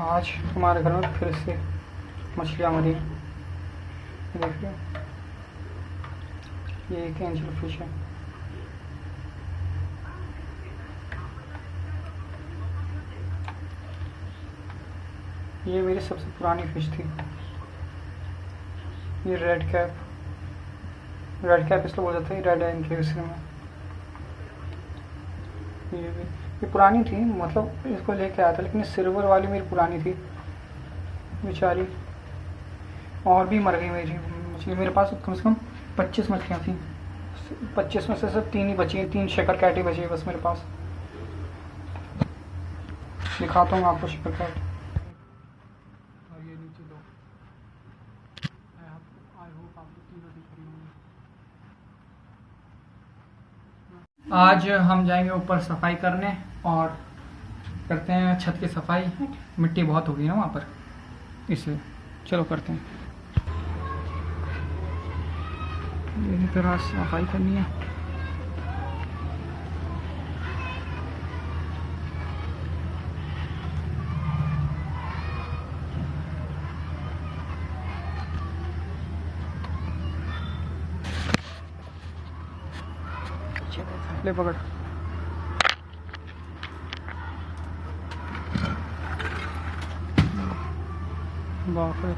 आज हमारे घर में फिर से मछलियाँ मरी। देखिए। ये एक एंजल फ़िश है। ये मेरी सबसे पुरानी फ़िश थी। ये रेड कैप रेड कैप इसलिए बोल जाता है रेड एंड के में ये भी ये पुरानी थी मतलब इसको लेके आया था, लेकिन सिल्वर वाली मेरी पुरानी थी, बेचारी। और भी मर गई मेरी मछली मेरे पास कम से कम पच्चीस मछलियाँ थी। पच्चीस में से सिर्फ़ तीन ही बची तीन शकर कैटी बची है बस मेरे पास। दिखाता हूँ आपको शेकर कैट और ये नीचे दो आई होप आपको तीनों दिख रही होंगी आज हम जाएँगे ऊपर सफ़ाई करने और करते हैं छत की सफ़ाई। मिट्टी बहुत हो गई है वहाँ पर। इसलिए चलो करते हैं। इसी तरह सफ़ाई करनी है। ले पकड़। बाप रे।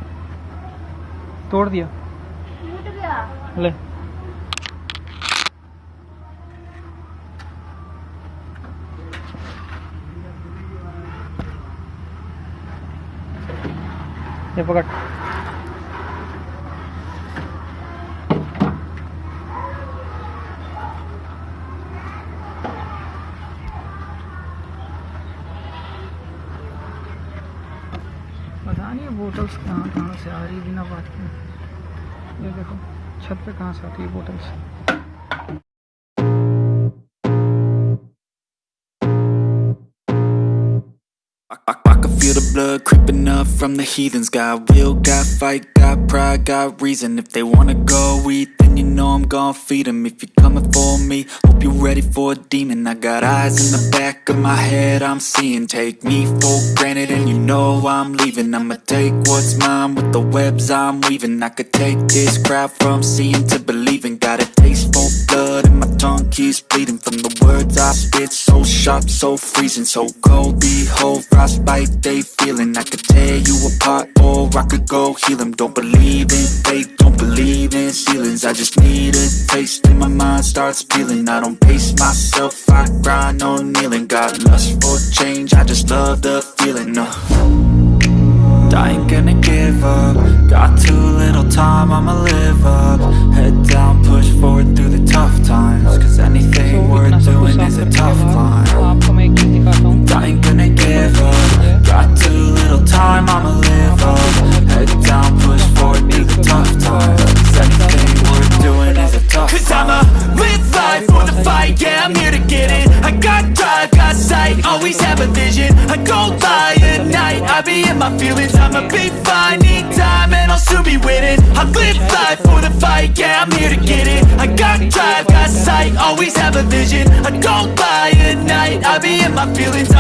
तोड़ दिया। ले। ये पकड़। पता नहीं बोटल्स कहाँ कहाँ से आ रही बिना बात के। ये देखो, छत पे कहाँ से आती है bottles feel the blood creeping up from the heathens. Got will, got fight, got pride, got reason. If they wanna go eat, then you know I'm gon' feed 'em. If you're coming for me, hope you're ready for a demon. I got eyes in the back of my head, I'm seeing. Take me for granted and you know I'm leaving. I'ma take what's mine with the webs I'm weaving. I could take this crowd from seeing to believing. Got a taste for blood and my tongue keeps bleeding From the words I spit, so sharp, so freezing So cold, behold, frostbite they feeling. I could tear you apart or I could go heal 'em. Don't believe in fate, don't believe in ceilings. I just need a taste and my mind starts peeling. I don't pace myself, I grind on kneeling. Got lust for change, I just love the feeling uh. I ain't gonna give up. Got too little time, I'ma live up. Head Cause I'ma live life for the fight, yeah, I'm here to get it. I got drive, got sight, always have a vision. I go by at night, I be in my feelings. I'ma be fine, need time, and I'll soon be winning I live life for the fight, yeah, I'm here to get it. I got drive, got sight, always have a vision. I go by at night, I be in my feelings